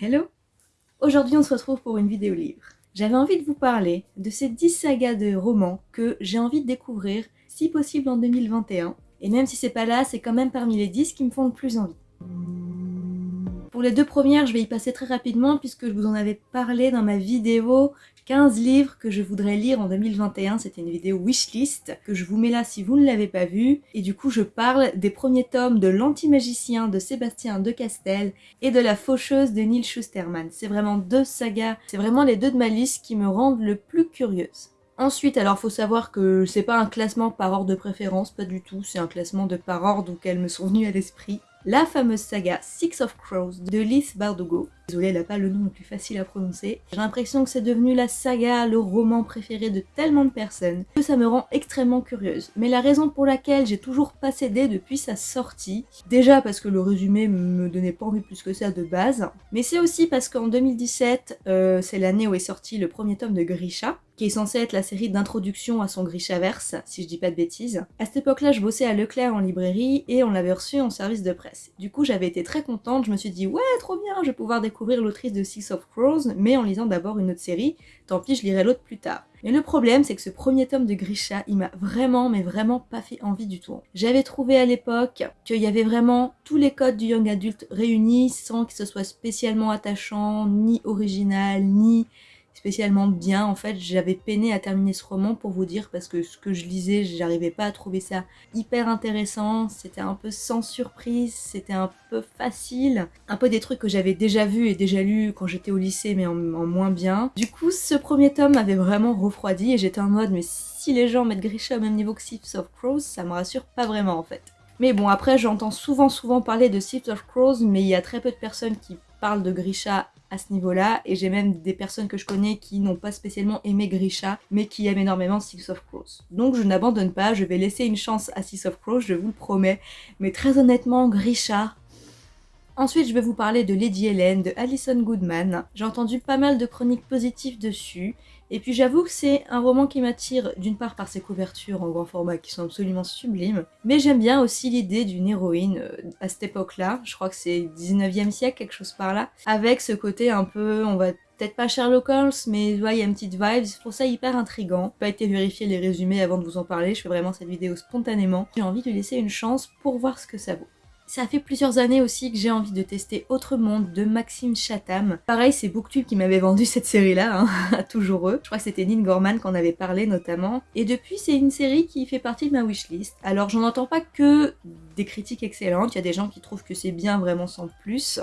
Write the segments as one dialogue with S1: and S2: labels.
S1: Hello Aujourd'hui on se retrouve pour une vidéo livre. J'avais envie de vous parler de ces 10 sagas de romans que j'ai envie de découvrir, si possible en 2021. Et même si c'est pas là, c'est quand même parmi les 10 qui me font le plus envie. Pour les deux premières, je vais y passer très rapidement puisque je vous en avais parlé dans ma vidéo 15 livres que je voudrais lire en 2021. C'était une vidéo wishlist que je vous mets là si vous ne l'avez pas vue. Et du coup, je parle des premiers tomes de L'Antimagicien de Sébastien de Castel et de La Faucheuse de Neil Schusterman. C'est vraiment deux sagas, c'est vraiment les deux de ma liste qui me rendent le plus curieuse. Ensuite, alors faut savoir que c'est pas un classement par ordre de préférence, pas du tout, c'est un classement de par ordre auquel me sont venus à l'esprit la fameuse saga Six of Crows de Lise Bardugo. Désolée, elle n'a pas le nom le plus facile à prononcer. J'ai l'impression que c'est devenu la saga, le roman préféré de tellement de personnes, que ça me rend extrêmement curieuse. Mais la raison pour laquelle j'ai toujours pas cédé depuis sa sortie, déjà parce que le résumé me donnait pas envie plus que ça de base, mais c'est aussi parce qu'en 2017, euh, c'est l'année où est sorti le premier tome de Grisha, qui est censé être la série d'introduction à son Grishaverse, si je dis pas de bêtises. À cette époque-là, je bossais à Leclerc en librairie et on l'avait reçu en service de presse. Du coup, j'avais été très contente, je me suis dit « Ouais, trop bien, je vais pouvoir découvrir l'autrice de Six of Crows, mais en lisant d'abord une autre série, tant pis, je lirai l'autre plus tard. » Mais le problème, c'est que ce premier tome de Grisha, il m'a vraiment, mais vraiment pas fait envie du tout. J'avais trouvé à l'époque qu'il y avait vraiment tous les codes du young adult réunis, sans que ce soit spécialement attachant, ni original, ni spécialement bien. En fait, j'avais peiné à terminer ce roman pour vous dire parce que ce que je lisais, j'arrivais pas à trouver ça hyper intéressant. C'était un peu sans surprise, c'était un peu facile. Un peu des trucs que j'avais déjà vus et déjà lus quand j'étais au lycée, mais en, moins bien. Du coup, ce premier tome m'avait vraiment refroidi et j'étais en mode, mais si les gens mettent Grisha au même niveau que Six of Crows, ça me rassure pas vraiment en fait. Mais bon, après, j'entends souvent souvent parler de Six of Crows, mais il y a très peu de personnes qui parlent de Grisha à ce niveau-là, et j'ai même des personnes que je connais qui n'ont pas spécialement aimé Grisha, mais qui aiment énormément Six of Crows. Donc je n'abandonne pas, je vais laisser une chance à Six of Crows, je vous le promets, mais très honnêtement, Grisha, Ensuite, je vais vous parler de Lady Helen de Alison Goodman. J'ai entendu pas mal de chroniques positives dessus, et puis j'avoue que c'est un roman qui m'attire d'une part par ses couvertures en grand format qui sont absolument sublimes, mais j'aime bien aussi l'idée d'une héroïne euh, à cette époque-là, je crois que c'est 19e siècle, quelque chose par là, avec ce côté un peu, on va peut-être pas Sherlock Holmes, mais il y a une petite vibe, trouve ça hyper intrigant. Pas été vérifier les résumés avant de vous en parler, je fais vraiment cette vidéo spontanément. J'ai envie de lui laisser une chance pour voir ce que ça vaut. Ça fait plusieurs années aussi que j'ai envie de tester Autre Monde de Maxime Chatham. Pareil, c'est Booktube qui m'avait vendu cette série-là, hein, toujours eux. Je crois que c'était Nin Gorman qu'on avait parlé notamment. Et depuis, c'est une série qui fait partie de ma wishlist. Alors, j'en entends pas que des critiques excellentes, il y a des gens qui trouvent que c'est bien vraiment sans plus.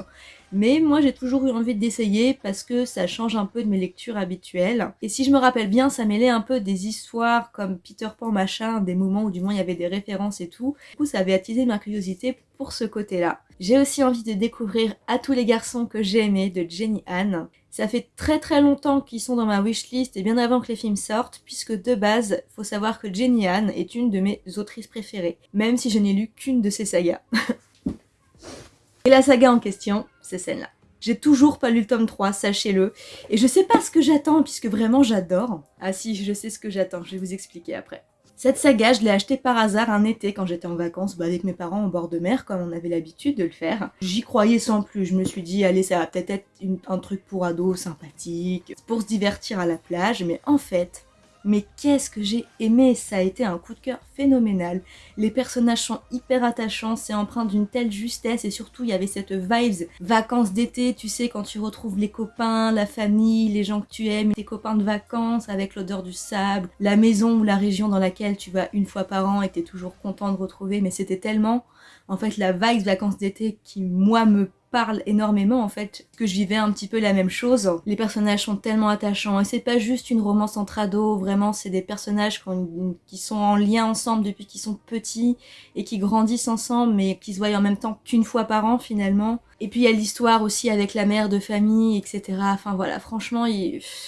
S1: Mais moi j'ai toujours eu envie d'essayer parce que ça change un peu de mes lectures habituelles. Et si je me rappelle bien, ça mêlait un peu des histoires comme Peter Pan machin, des moments où du moins il y avait des références et tout. Du coup ça avait attisé ma curiosité pour ce côté-là. J'ai aussi envie de découvrir À tous les garçons que j'ai aimés de Jenny Anne. Ça fait très très longtemps qu'ils sont dans ma wishlist et bien avant que les films sortent, puisque de base, faut savoir que Jenny Anne est une de mes autrices préférées, même si je n'ai lu qu'une de ses sagas. et la saga en question, c'est celle-là. J'ai toujours pas lu le tome 3, sachez-le. Et je sais pas ce que j'attends, puisque vraiment j'adore. Ah si, je sais ce que j'attends, je vais vous expliquer après. Cette saga, je l'ai achetée par hasard un été quand j'étais en vacances bah, avec mes parents au bord de mer, comme on avait l'habitude de le faire. J'y croyais sans plus, je me suis dit, allez, ça va peut-être être un truc pour ados sympathique, pour se divertir à la plage, mais en fait, mais qu'est-ce que j'ai aimé Ça a été un coup de cœur phénoménal. Les personnages sont hyper attachants, c'est empreint d'une telle justesse et surtout il y avait cette vibes vacances d'été, tu sais, quand tu retrouves les copains, la famille, les gens que tu aimes, tes copains de vacances avec l'odeur du sable, la maison ou la région dans laquelle tu vas une fois par an et t'es toujours content de retrouver, mais c'était tellement en fait la vibes vacances d'été qui moi me parle énormément en fait, que je vivais un petit peu la même chose. Les personnages sont tellement attachants et c'est pas juste une romance entre ados, vraiment c'est des personnages qui, sont en lien ensemble depuis qu'ils sont petits et qui grandissent ensemble mais qui se voient en même temps qu'une fois par an finalement. Et puis il y a l'histoire aussi avec la mère de famille, etc. Enfin voilà, franchement,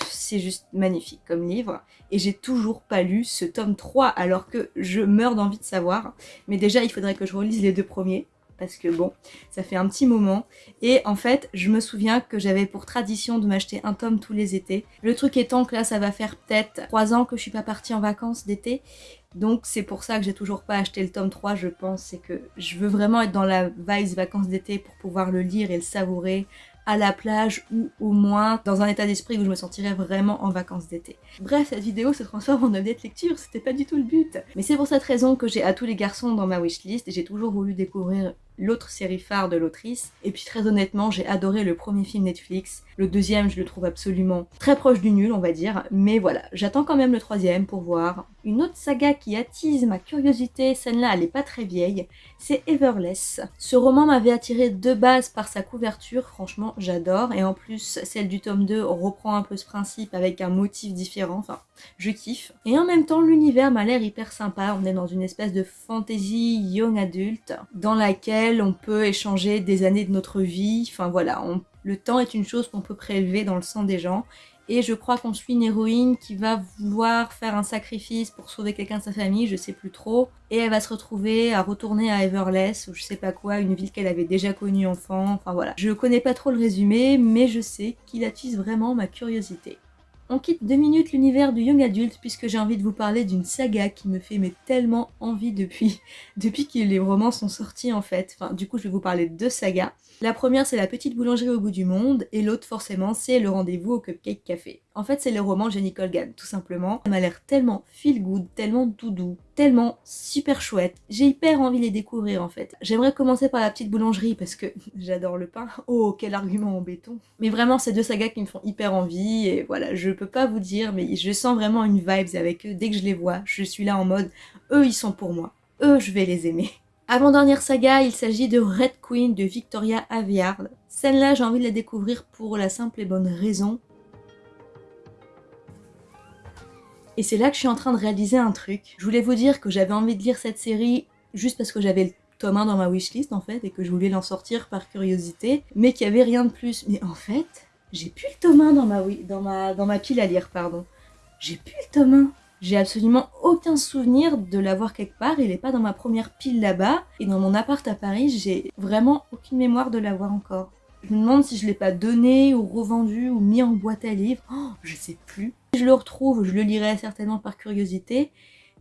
S1: c'est juste magnifique comme livre. Et j'ai toujours pas lu ce tome 3 alors que je meurs d'envie de savoir. Mais déjà, il faudrait que je relise les deux premiers parce que bon, ça fait un petit moment. Et en fait, je me souviens que j'avais pour tradition de m'acheter un tome tous les étés. Le truc étant que là, ça va faire peut-être 3 ans que je suis pas partie en vacances d'été. Donc c'est pour ça que j'ai toujours pas acheté le tome 3, je pense. C'est que je veux vraiment être dans la vibe vacances d'été pour pouvoir le lire et le savourer à la plage ou au moins dans un état d'esprit où je me sentirais vraiment en vacances d'été. Bref, cette vidéo se transforme en de lecture, c'était pas du tout le but. Mais c'est pour cette raison que j'ai à tous les garçons dans ma wishlist et j'ai toujours voulu découvrir l'autre série phare de l'autrice. Et puis très honnêtement, j'ai adoré le premier film Netflix. Le deuxième, je le trouve absolument très proche du nul, on va dire. Mais voilà, j'attends quand même le troisième pour voir. Une autre saga qui attise ma curiosité, celle-là elle est pas très vieille, c'est Everless. Ce roman m'avait attiré de base par sa couverture, franchement j'adore. Et en plus, celle du tome 2 reprend un peu ce principe avec un motif différent, enfin je kiffe. Et en même temps, l'univers m'a l'air hyper sympa. On est dans une espèce de fantasy young adulte dans laquelle on peut échanger des années de notre vie. Enfin voilà, le temps est une chose qu'on peut prélever dans le sang des gens. Et je crois qu'on suit une héroïne qui va vouloir faire un sacrifice pour sauver quelqu'un de sa famille, je sais plus trop. Et elle va se retrouver à retourner à Everless, ou je sais pas quoi, une ville qu'elle avait déjà connue enfant. Enfin voilà. Je connais pas trop le résumé, mais je sais qu'il attise vraiment ma curiosité. On quitte deux minutes l'univers du young adulte puisque j'ai envie de vous parler d'une saga qui me fait mais tellement envie depuis, depuis que les romans sont sortis en fait. Enfin, du coup, je vais vous parler de deux sagas. La première, c'est La petite boulangerie au bout du monde, et l'autre, forcément, c'est Le rendez-vous au Cupcake Café. En fait, c'est le roman Jenny Colgan, tout simplement. Elle m'a l'air tellement feel good, tellement doudou, tellement super chouette. J'ai hyper envie de les découvrir, en fait. J'aimerais commencer par La petite boulangerie, parce que j'adore le pain. Oh, quel argument en béton. Mais vraiment, c'est deux sagas qui me font hyper envie, et voilà, je peux pas vous dire, mais je sens vraiment une vibes avec eux. Dès que je les vois, je suis là en mode, eux, ils sont pour moi. Eux, je vais les aimer. Avant-dernière saga, il s'agit de Red Queen de Victoria Aveyard. Celle-là, j'ai envie de la découvrir pour la simple et bonne raison. Et c'est là que je suis en train de réaliser un truc. Je voulais vous dire que j'avais envie de lire cette série juste parce que j'avais le tome 1 dans ma wishlist en fait, et que je voulais l'en sortir par curiosité, mais qu'il n'y avait rien de plus. Mais en fait, j'ai plus le tome 1 dans ma, dans dans ma pile à lire, pardon. J'ai plus le tome 1. J'ai absolument aucun souvenir de l'avoir quelque part, il est pas dans ma première pile là-bas, et dans mon appart à Paris, j'ai vraiment aucune mémoire de l'avoir encore. Je me demande si je l'ai pas donné, ou revendu, ou mis en boîte à livres, oh, je sais plus. Si je le retrouve, je le lirai certainement par curiosité,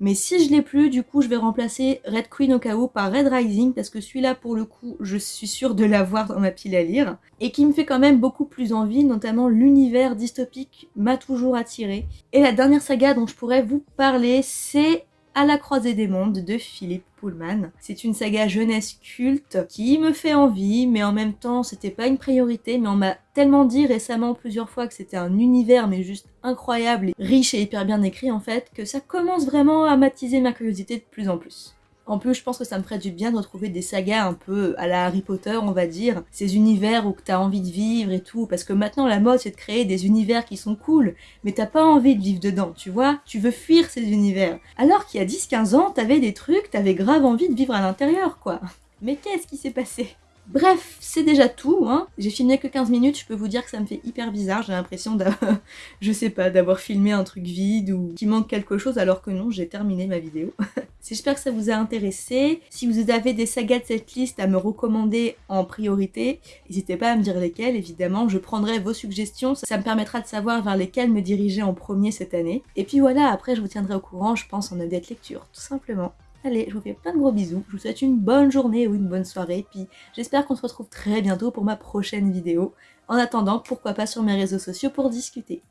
S1: mais si je l'ai plus, du coup, je vais remplacer Red Queen au cas où par Red Rising, parce que celui-là, pour le coup, je suis sûre de l'avoir dans ma pile à lire, et qui me fait quand même beaucoup plus envie, notamment l'univers dystopique m'a toujours attiré. Et la dernière saga dont je pourrais vous parler, c'est à la croisée des mondes de Philippe Pullman. C'est une saga jeunesse culte qui me fait envie, mais en même temps c'était pas une priorité, mais on m'a tellement dit récemment plusieurs fois que c'était un univers mais juste incroyable, riche et hyper bien écrit en fait, que ça commence vraiment à matiser ma curiosité de plus en plus. En plus, je pense que ça me ferait du bien de retrouver des sagas un peu à la Harry Potter, on va dire. Ces univers où t'as envie de vivre et tout. Parce que maintenant, la mode, c'est de créer des univers qui sont cool, mais t'as pas envie de vivre dedans, tu vois Tu veux fuir ces univers. Alors qu'il y a 10-15 ans, t'avais des trucs, t'avais grave envie de vivre à l'intérieur, quoi. Mais qu'est-ce qui s'est passé? Bref, c'est déjà tout, hein. J'ai filmé que 15 minutes, je peux vous dire que ça me fait hyper bizarre, j'ai l'impression d'avoir, je sais pas, d'avoir filmé un truc vide ou qui manque quelque chose alors que non, j'ai terminé ma vidéo. J'espère que ça vous a intéressé. Si vous avez des sagas de cette liste à me recommander en priorité, n'hésitez pas à me dire lesquelles, évidemment, je prendrai vos suggestions, ça me permettra de savoir vers lesquelles me diriger en premier cette année. Et puis voilà, après je vous tiendrai au courant, je pense, en update lecture, tout simplement. Allez, je vous fais plein de gros bisous, je vous souhaite une bonne journée ou une bonne soirée, puis j'espère qu'on se retrouve très bientôt pour ma prochaine vidéo. En attendant, pourquoi pas sur mes réseaux sociaux pour discuter.